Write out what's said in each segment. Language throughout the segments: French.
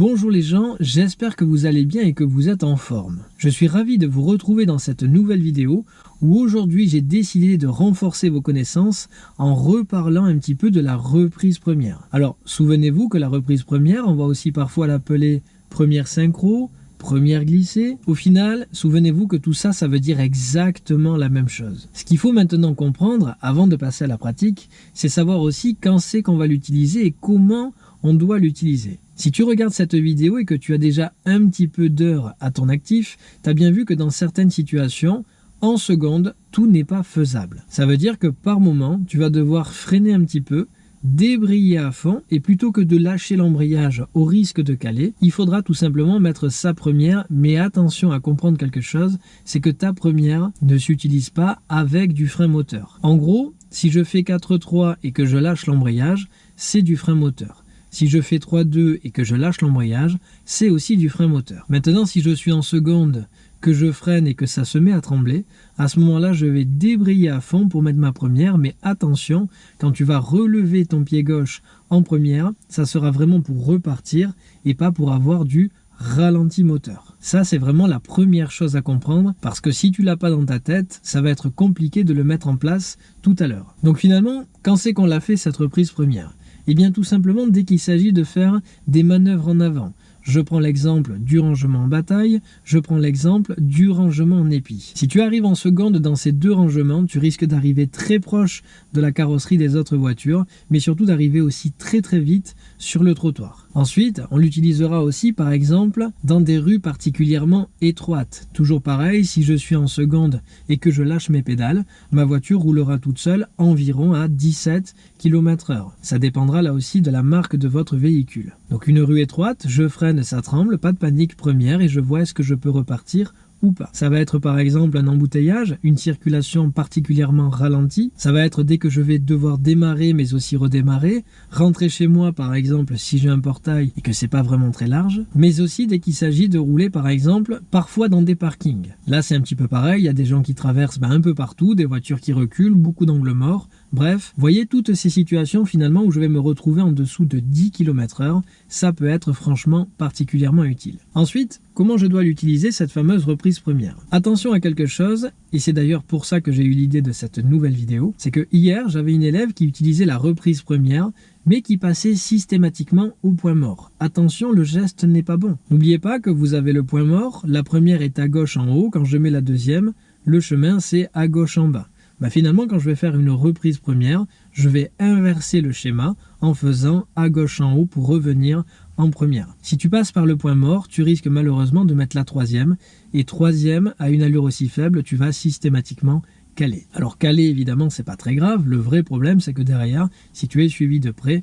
Bonjour les gens, j'espère que vous allez bien et que vous êtes en forme. Je suis ravi de vous retrouver dans cette nouvelle vidéo où aujourd'hui j'ai décidé de renforcer vos connaissances en reparlant un petit peu de la reprise première. Alors souvenez-vous que la reprise première, on va aussi parfois l'appeler première synchro, première glissée. Au final, souvenez-vous que tout ça, ça veut dire exactement la même chose. Ce qu'il faut maintenant comprendre, avant de passer à la pratique, c'est savoir aussi quand c'est qu'on va l'utiliser et comment on doit l'utiliser. Si tu regardes cette vidéo et que tu as déjà un petit peu d'heures à ton actif, tu as bien vu que dans certaines situations, en seconde, tout n'est pas faisable. Ça veut dire que par moment, tu vas devoir freiner un petit peu, débrayer à fond et plutôt que de lâcher l'embrayage au risque de caler, il faudra tout simplement mettre sa première, mais attention à comprendre quelque chose, c'est que ta première ne s'utilise pas avec du frein moteur. En gros, si je fais 4-3 et que je lâche l'embrayage, c'est du frein moteur. Si je fais 3-2 et que je lâche l'embrayage, c'est aussi du frein moteur. Maintenant, si je suis en seconde, que je freine et que ça se met à trembler, à ce moment-là, je vais débrayer à fond pour mettre ma première, mais attention, quand tu vas relever ton pied gauche en première, ça sera vraiment pour repartir et pas pour avoir du ralenti moteur. Ça, c'est vraiment la première chose à comprendre parce que si tu l'as pas dans ta tête, ça va être compliqué de le mettre en place tout à l'heure. Donc finalement, quand c'est qu'on l'a fait cette reprise première? Eh bien tout simplement dès qu'il s'agit de faire des manœuvres en avant. Je prends l'exemple du rangement en bataille, je prends l'exemple du rangement en épi. Si tu arrives en seconde dans ces deux rangements, tu risques d'arriver très proche de la carrosserie des autres voitures, mais surtout d'arriver aussi très très vite sur le trottoir. Ensuite, on l'utilisera aussi par exemple dans des rues particulièrement étroites. Toujours pareil, si je suis en seconde et que je lâche mes pédales, ma voiture roulera toute seule environ à 17 km h Ça dépendra là aussi de la marque de votre véhicule. Donc une rue étroite, je freine, ça tremble, pas de panique première et je vois est-ce que je peux repartir ou pas. Ça va être par exemple un embouteillage, une circulation particulièrement ralentie. Ça va être dès que je vais devoir démarrer mais aussi redémarrer, rentrer chez moi par exemple si j'ai un portail et que c'est pas vraiment très large, mais aussi dès qu'il s'agit de rouler par exemple parfois dans des parkings. Là c'est un petit peu pareil, il y a des gens qui traversent ben, un peu partout, des voitures qui reculent, beaucoup d'angles morts, Bref, voyez toutes ces situations finalement où je vais me retrouver en dessous de 10 km h ça peut être franchement particulièrement utile. Ensuite, comment je dois l'utiliser cette fameuse reprise première? Attention à quelque chose, et c'est d'ailleurs pour ça que j'ai eu l'idée de cette nouvelle vidéo, c'est que hier j'avais une élève qui utilisait la reprise première mais qui passait systématiquement au point mort. Attention, le geste n'est pas bon. N'oubliez pas que vous avez le point mort, la première est à gauche en haut, quand je mets la deuxième, le chemin c'est à gauche en bas. Bah, finalement quand je vais faire une reprise première, je vais inverser le schéma en faisant à gauche en haut pour revenir en première. Si tu passes par le point mort, tu risques malheureusement de mettre la troisième, et troisième, à une allure aussi faible, tu vas systématiquement caler. Alors caler, évidemment, c'est pas très grave, le vrai problème, c'est que derrière, si tu es suivi de près,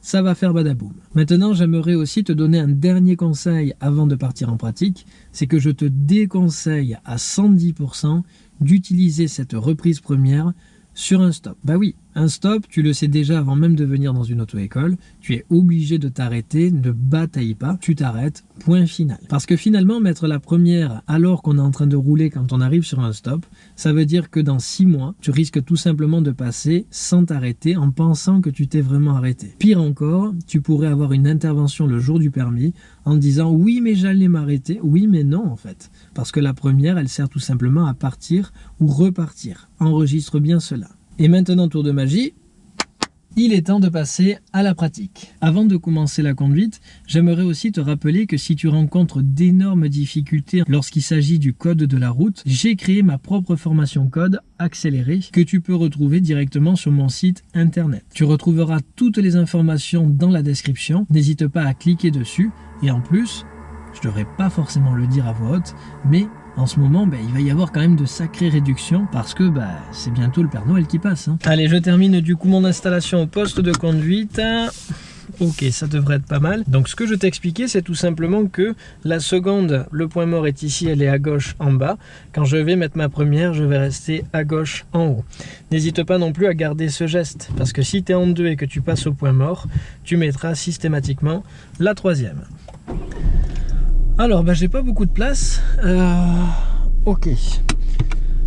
ça va faire badaboum. Maintenant, j'aimerais aussi te donner un dernier conseil avant de partir en pratique, c'est que je te déconseille à 110% d'utiliser cette reprise première sur un stop. Bah oui, un stop, tu le sais déjà avant même de venir dans une auto-école, tu es obligé de t'arrêter, ne bataille pas, tu t'arrêtes, point final. Parce que finalement, mettre la première alors qu'on est en train de rouler quand on arrive sur un stop, ça veut dire que dans six mois, tu risques tout simplement de passer sans t'arrêter en pensant que tu t'es vraiment arrêté. Pire encore, tu pourrais avoir une intervention le jour du permis en disant oui mais j'allais m'arrêter, oui mais non en fait. Parce que la première, elle sert tout simplement à partir ou repartir. Enregistre bien cela. Et maintenant, tour de magie, il est temps de passer à la pratique. Avant de commencer la conduite, j'aimerais aussi te rappeler que si tu rencontres d'énormes difficultés lorsqu'il s'agit du code de la route, j'ai créé ma propre formation code accélérée que tu peux retrouver directement sur mon site internet. Tu retrouveras toutes les informations dans la description, n'hésite pas à cliquer dessus et en plus, je devrais pas forcément le dire à voix haute, mais en ce moment, ben, il va y avoir quand même de sacrées réductions parce que ben, c'est bientôt le Père Noël qui passe. Hein. Allez, je termine du coup mon installation au poste de conduite. Ok, ça devrait être pas mal. Donc ce que je t'expliquais, c'est tout simplement que la seconde, le point mort est ici, elle est à gauche en bas. Quand je vais mettre ma première, je vais rester à gauche en haut. N'hésite pas non plus à garder ce geste, parce que si tu es en deux et que tu passes au point mort, tu mettras systématiquement la troisième. Alors, bah, j'ai pas beaucoup de place. Euh, ok.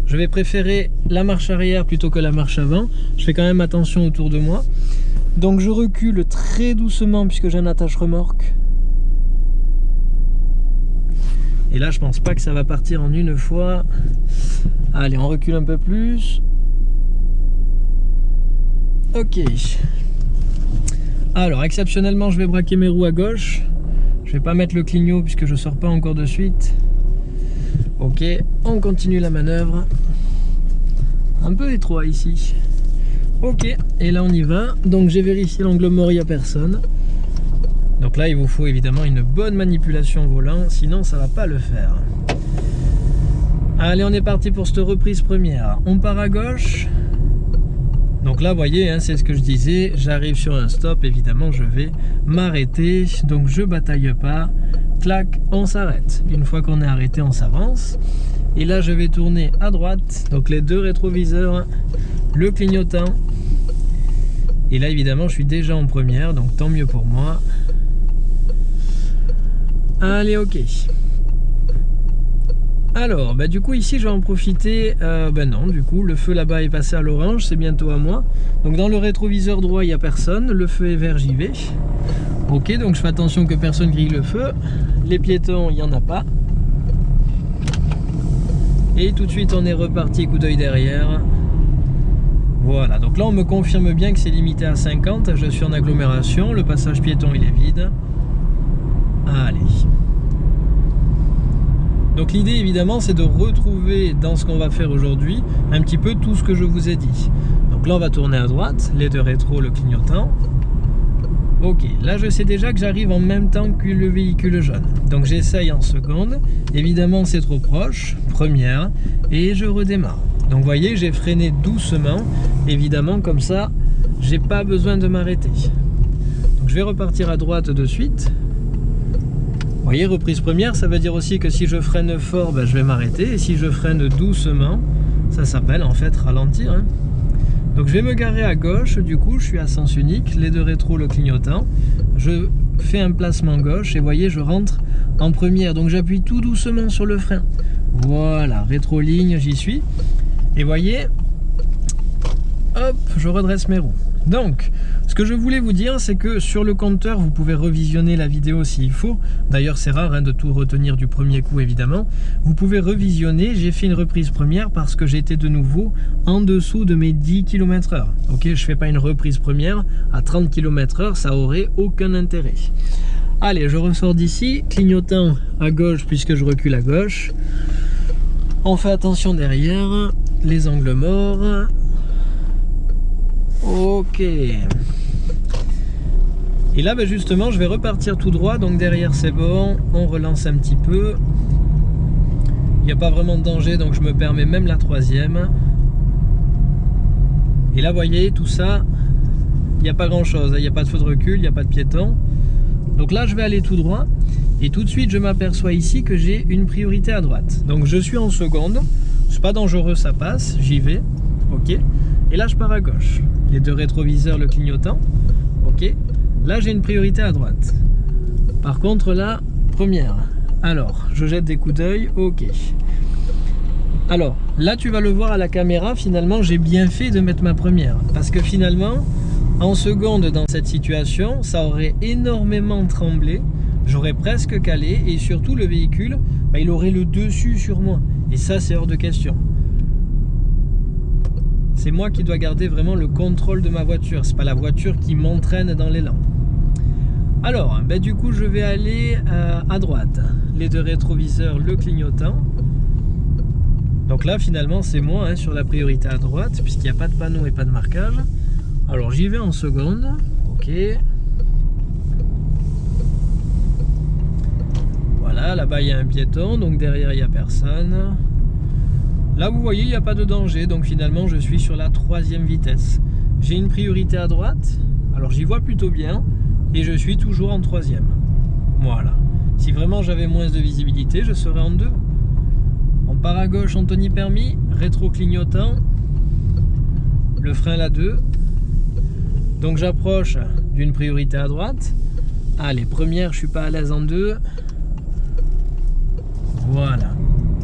Je vais préférer la marche arrière plutôt que la marche avant. Je fais quand même attention autour de moi. Donc je recule très doucement puisque j'ai un attache remorque. Et là, je pense pas que ça va partir en une fois. Allez, on recule un peu plus. Ok. Alors, exceptionnellement, je vais braquer mes roues à gauche. Je vais pas mettre le clignot puisque je sors pas encore de suite. Ok, on continue la manœuvre. Un peu étroit ici. Ok, et là on y va. Donc j'ai vérifié l'angle mort, il n'y a personne. Donc là, il vous faut évidemment une bonne manipulation volant, sinon ça va pas le faire. Allez, on est parti pour cette reprise première. On part à gauche. Donc là, vous voyez, hein, c'est ce que je disais, j'arrive sur un stop, évidemment, je vais m'arrêter. Donc je bataille pas, clac, on s'arrête. Une fois qu'on est arrêté, on s'avance. Et là, je vais tourner à droite, donc les deux rétroviseurs, le clignotant. Et là, évidemment, je suis déjà en première, donc tant mieux pour moi. Allez, ok. Alors, bah, du coup, ici, je vais en profiter. Euh, ben non, du coup, le feu là-bas est passé à l'orange, c'est bientôt à moi. Donc, dans le rétroviseur droit, il n'y a personne. Le feu est vert, j'y vais. Ok, donc je fais attention que personne grille le feu. Les piétons, il n'y en a pas. Et tout de suite, on est reparti, coup d'œil derrière. Voilà, donc là, on me confirme bien que c'est limité à 50. Je suis en agglomération, le passage piéton, il est vide. Allez. Donc l'idée évidemment c'est de retrouver dans ce qu'on va faire aujourd'hui un petit peu tout ce que je vous ai dit. Donc là on va tourner à droite, les deux rétro, le clignotant. Ok, là je sais déjà que j'arrive en même temps que le véhicule jaune. Donc j'essaye en seconde. Évidemment c'est trop proche, première, et je redémarre. Donc vous voyez, j'ai freiné doucement. Évidemment comme ça, j'ai pas besoin de m'arrêter. Donc je vais repartir à droite de suite. Reprise première, ça veut dire aussi que si je freine fort, ben, je vais m'arrêter. Et si je freine doucement, ça s'appelle en fait ralentir. Hein. Donc je vais me garer à gauche, du coup je suis à sens unique, les deux rétro le clignotant. Je fais un placement gauche et voyez, je rentre en première. Donc j'appuie tout doucement sur le frein. Voilà, rétro-ligne, j'y suis. Et voyez, hop, je redresse mes roues. Donc, ce que je voulais vous dire, c'est que sur le compteur, vous pouvez revisionner la vidéo s'il faut. D'ailleurs, c'est rare hein, de tout retenir du premier coup, évidemment. Vous pouvez revisionner. J'ai fait une reprise première parce que j'étais de nouveau en dessous de mes 10 km h Ok, je fais pas une reprise première à 30 km h ça aurait aucun intérêt. Allez, je ressors d'ici, clignotant à gauche puisque je recule à gauche. On fait attention derrière, les angles morts, Ok. Et là, ben, justement, je vais repartir tout droit. Donc derrière, c'est bon. On relance un petit peu. Il n'y a pas vraiment de danger, donc je me permets même la troisième. Et là, vous voyez, tout ça, il n'y a pas grand-chose. Il n'y a pas de feu de recul, il n'y a pas de piéton. Donc là, je vais aller tout droit. Et tout de suite, je m'aperçois ici que j'ai une priorité à droite. Donc je suis en seconde. C'est pas dangereux, ça passe. J'y vais. Ok. Et là, je pars à gauche. Les deux rétroviseurs, le clignotant. Ok. Là, j'ai une priorité à droite. Par contre, là, première. Alors, je jette des coups d'œil. Ok. Alors, là, tu vas le voir à la caméra. Finalement, j'ai bien fait de mettre ma première. Parce que finalement, en seconde, dans cette situation, ça aurait énormément tremblé. J'aurais presque calé. Et surtout, le véhicule, bah, il aurait le dessus sur moi. Et ça, c'est hors de question c'est moi qui dois garder vraiment le contrôle de ma voiture. C'est pas la voiture qui m'entraîne dans l'élan. Alors, ben du coup, je vais aller euh, à droite. Les deux rétroviseurs, le clignotant. Donc là, finalement, c'est moi hein, sur la priorité à droite, puisqu'il n'y a pas de panneau et pas de marquage. Alors, j'y vais en seconde. Ok. Voilà, là-bas, il y a un piéton, donc derrière, il n'y a personne. Là, vous voyez, il n'y a pas de danger, donc finalement, je suis sur la troisième vitesse. J'ai une priorité à droite, alors j'y vois plutôt bien, et je suis toujours en troisième. Voilà. Si vraiment j'avais moins de visibilité, je serais en deux. On part à gauche, Anthony permis, rétro clignotant, le frein là 2. Donc j'approche d'une priorité à droite. Allez, première, je suis pas à l'aise en deux. Voilà.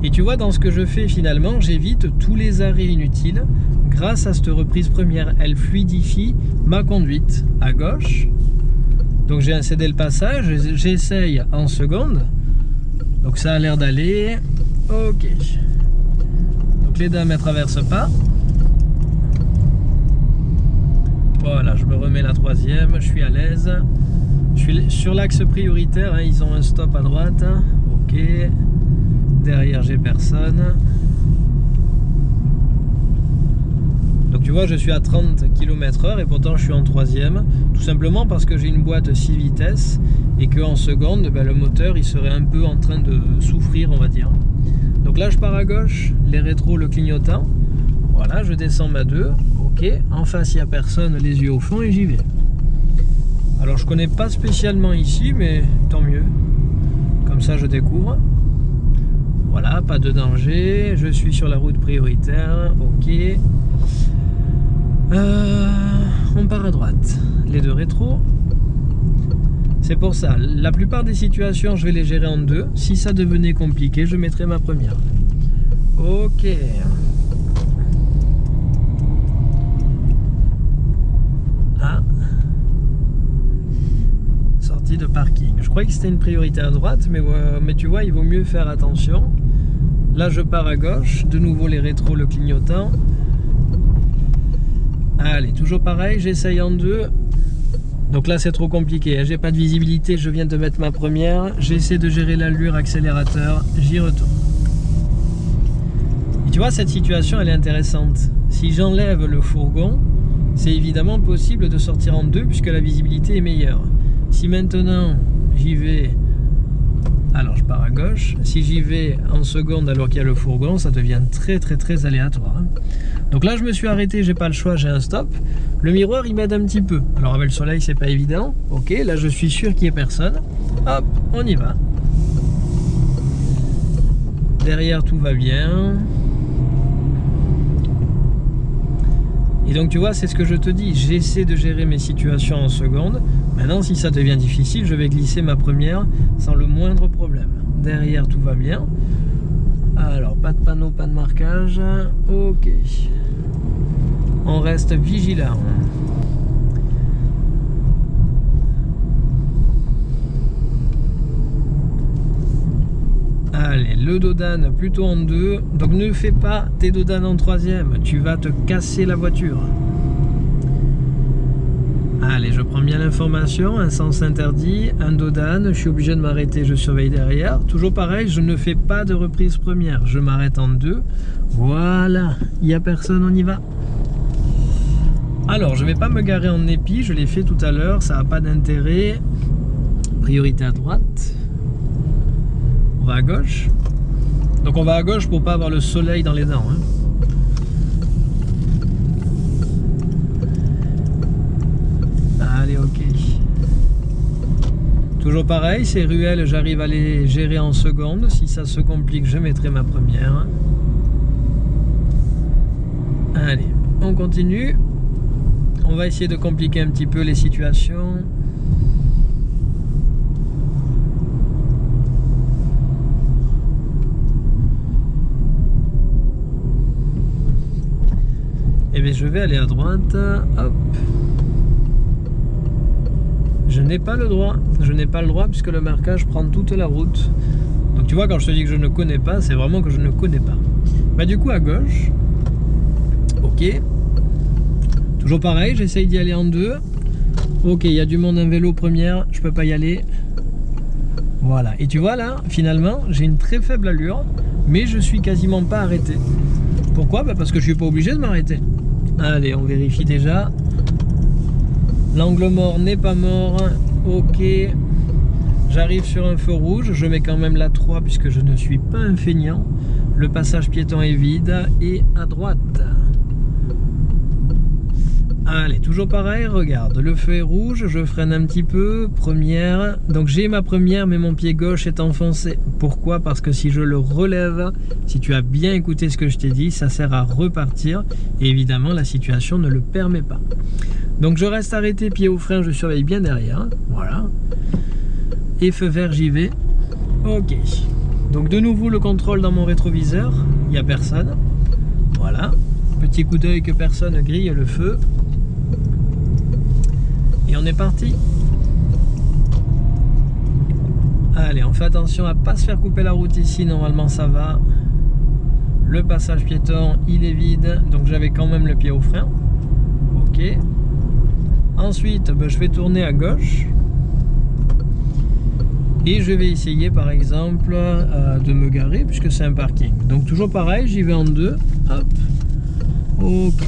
Et tu vois, dans ce que je fais finalement, j'évite tous les arrêts inutiles. Grâce à cette reprise première, elle fluidifie ma conduite à gauche. Donc j'ai incédé le passage, j'essaye en seconde. Donc ça a l'air d'aller. Ok. Donc les dames ne traversent pas. Voilà, je me remets la troisième, je suis à l'aise. Je suis sur l'axe prioritaire, hein, ils ont un stop à droite. Ok. Derrière, j'ai personne. Donc tu je suis à 30 km h et pourtant je suis en troisième. Tout simplement parce que j'ai une boîte 6 vitesses et qu'en seconde, ben, le moteur il serait un peu en train de souffrir, on va dire. Donc là, je pars à gauche, les rétros, le clignotant. Voilà, je descends ma 2. Ok, en face, il n'y a personne, les yeux au fond et j'y vais. Alors, je connais pas spécialement ici, mais tant mieux. Comme ça, je découvre. Voilà, pas de danger. Je suis sur la route prioritaire. Ok. Euh, on part à droite. Les deux rétros. C'est pour ça, la plupart des situations, je vais les gérer en deux. Si ça devenait compliqué, je mettrai ma première. Ok. Ah. Sortie de parking. Je croyais que c'était une priorité à droite, mais, mais tu vois, il vaut mieux faire attention. Là, je pars à gauche. De nouveau, les rétros, le clignotant. Allez, toujours pareil, j'essaye en deux. Donc là, c'est trop compliqué. Hein. J'ai pas de visibilité, je viens de mettre ma première. J'essaie de gérer l'allure, accélérateur, j'y retourne. Et tu vois, cette situation, elle est intéressante. Si j'enlève le fourgon, c'est évidemment possible de sortir en deux puisque la visibilité est meilleure. Si maintenant j'y vais, alors je pars à gauche, si j'y vais en seconde alors qu'il y a le fourgon, ça devient très très très aléatoire. Hein. Donc là je me suis arrêté, j'ai pas le choix, j'ai un stop. Le miroir il m'aide un petit peu. Alors avec le soleil c'est pas évident. Ok, là je suis sûr qu'il n'y ait personne. Hop, on y va. Derrière tout va bien. Et donc tu vois, c'est ce que je te dis, j'essaie de gérer mes situations en seconde. Maintenant, si ça devient difficile, je vais glisser ma première sans le moindre problème. Derrière, tout va bien. Alors, pas de panneau, pas de marquage. Ok. On reste vigilant. Allez, le dodane plutôt en deux. Donc ne fais pas tes dodanes en troisième. Tu vas te casser la voiture. Allez, je prends bien l'information, un sens interdit, un dodane, je suis obligé de m'arrêter, je surveille derrière. Toujours pareil, je ne fais pas de reprise première, je m'arrête en deux. Voilà, il n'y a personne, on y va. Alors, je ne vais pas me garer en épi, je l'ai fait tout à l'heure, ça n'a pas d'intérêt. Priorité à droite à gauche. Donc on va à gauche pour pas avoir le soleil dans les dents. Hein. Allez, ok. Pareil, ces ruelles, j'arrive à les gérer en secondes. Si ça se complique, je mettrai ma première. Allez, on continue. On va essayer de compliquer un petit peu les situations. Et eh bien je vais aller à droite. Hop. N'ai pas le droit. Je n'ai pas le droit puisque le marquage prend toute la route. Donc tu vois, quand je te dis que je ne connais pas, c'est vraiment que je ne connais pas. Bah du coup à gauche. Ok. Toujours pareil, j'essaye d'y aller en deux. Ok, il y a du monde en vélo première, je peux pas y aller. Voilà, et tu vois là, finalement, j'ai une très faible allure, mais je suis quasiment pas arrêté. Pourquoi? Bah Parce que je suis pas obligé de m'arrêter. Allez, on vérifie déjà. L'angle mort n'est pas mort. Ok. J'arrive sur un feu rouge. Je mets quand même la 3 puisque je ne suis pas un feignant. Le passage piéton est vide. Et à droite. Allez, toujours pareil, regarde, le feu est rouge, je freine un petit peu, première, donc j'ai ma première mais mon pied gauche est enfoncé. Pourquoi? Parce que si je le relève, si tu as bien écouté ce que je t'ai dit, ça sert à repartir et évidemment la situation ne le permet pas. Donc je reste arrêté, pied au frein, je surveille bien derrière, voilà. Et feu vert, j'y vais. Ok. Donc de nouveau le contrôle dans mon rétroviseur, il n'y a personne. Voilà. Petit coup d'œil que personne grille le feu. Et on est parti. Allez, on fait attention à pas se faire couper la route ici, normalement ça va. Le passage piéton, il est vide, donc j'avais quand même le pied au frein. Ok. Ensuite, ben, je vais tourner à gauche. Et je vais essayer par exemple euh, de me garer puisque c'est un parking. Donc toujours pareil, j'y vais en deux. Hop. Ok.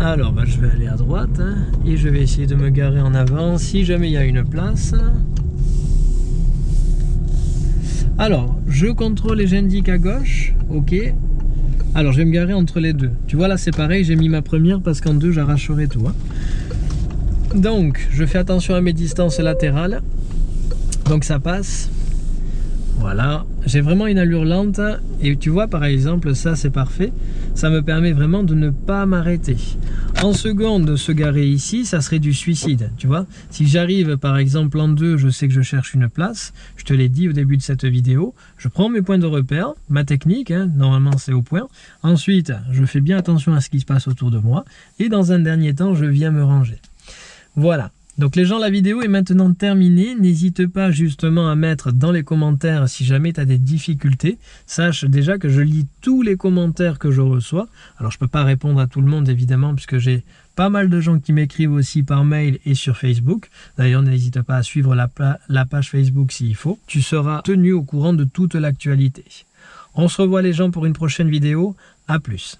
Alors ben, je vais aller à droite hein, et je vais essayer de me garer en avant si jamais il y a une place. Alors, je contrôle et j'indique à gauche. Ok. Alors, je vais me garer entre les deux. Tu vois, là, c'est pareil. J'ai mis ma première parce qu'en deux, j'arracherai tout. Hein. Donc, je fais attention à mes distances latérales. Donc, ça passe. Voilà, j'ai vraiment une allure lente et tu vois par exemple ça c'est parfait, ça me permet vraiment de ne pas m'arrêter. En seconde, se garer ici, ça serait du suicide, tu vois. Si j'arrive par exemple en deux, je sais que je cherche une place, je te l'ai dit au début de cette vidéo, je prends mes points de repère, ma technique, hein, normalement c'est au point. Ensuite, je fais bien attention à ce qui se passe autour de moi et dans un dernier temps, je viens me ranger. Voilà, donc les gens, la vidéo est maintenant terminée. N'hésite pas justement à mettre dans les commentaires si jamais tu as des difficultés. Sache déjà que je lis tous les commentaires que je reçois. Alors je ne peux pas répondre à tout le monde évidemment puisque j'ai pas mal de gens qui m'écrivent aussi par mail et sur Facebook. D'ailleurs n'hésite pas à suivre la, page Facebook s'il faut. Tu seras tenu au courant de toute l'actualité. On se revoit les gens pour une prochaine vidéo. A plus